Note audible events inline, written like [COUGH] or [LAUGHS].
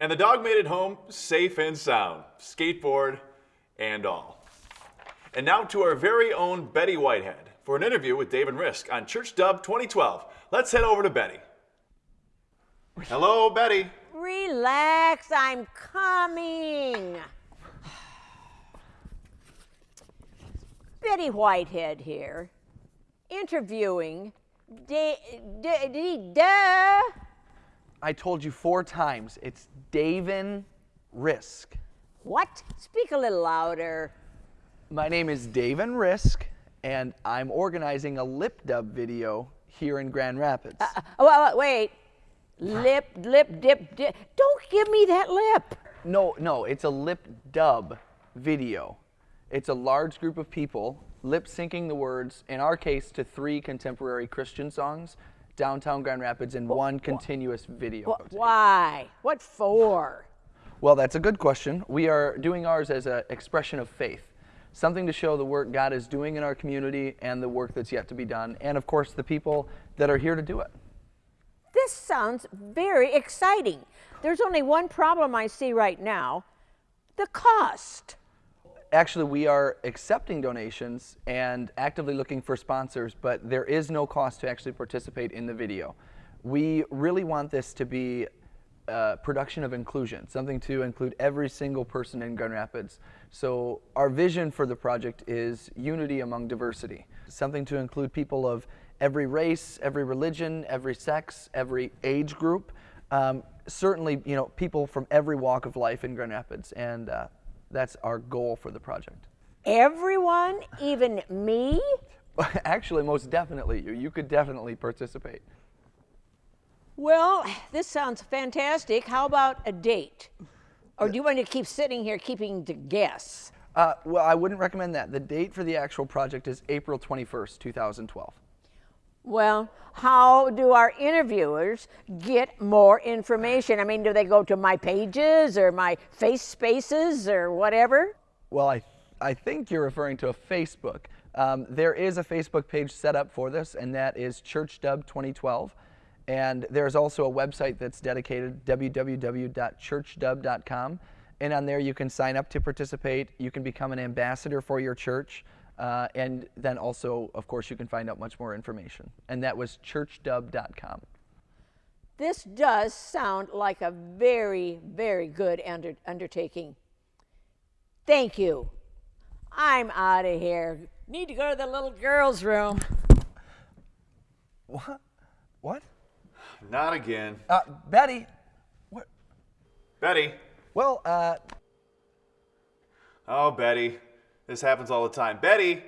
And the dog made it home safe and sound, skateboard and all. And now to our very own Betty Whitehead for an interview with Dave and Risk on Church Dub 2012. Let's head over to Betty. Hello, Betty. Relax, I'm coming. Betty Whitehead here, interviewing Da- Da-. I told you four times. It's Davin Risk. What? Speak a little louder. My name is Davin Risk, and I'm organizing a lip dub video here in Grand Rapids. Uh, well, wait. Lip, lip, dip, dip. Don't give me that lip. no, no, it's a lip dub video. It's a large group of people lip syncing the words, in our case, to three contemporary Christian songs, downtown Grand Rapids, in one continuous video. Wh- Why? What for? Well, that's a good question. We are doing ours as an expression of faith, something to show the work God is doing in our community and the work that's yet to be done, and of course, the people that are here to do it. This sounds very exciting. There's only one problem I see right now the cost. Actually, we are accepting donations and actively looking for sponsors, but there is no cost to actually participate in the video. We really want this to be a production of inclusion, something to include every single person in Grand Rapids. So our vision for the project is unity among diversity, something to include people of every race, every religion, every sex, every age group. Um, certainly, you know, people from every walk of life in Grand Rapids, and uh, that's our goal for the project. Everyone, even me? [LAUGHS] Actually, most definitely, you you could definitely participate. Well, this sounds fantastic. How about a date? Or do you want to keep sitting here keeping to guess? Uh, well, I wouldn't recommend that. The date for the actual project is April 21st, 2012. Well, how do our interviewers get more information? I mean, do they go to my pages or my face spaces or whatever? Well, I, I think you're referring to a Facebook. Um, there is a Facebook page set up for this, and that is ChurchDub 2012. And there's also a website that's dedicated, www.churchdub.com. And on there, you can sign up to participate. You can become an ambassador for your church. Uh, and then also, of course, you can find out much more information. And that was churchdub.com. This does sound like a very, very good under, undertaking. Thank you. I'm out of here. Need to go to the little girl's room. What? What? Not again. Uh, Betty. What? Betty. Well, uh, Oh, Betty. This happens all the time. Betty!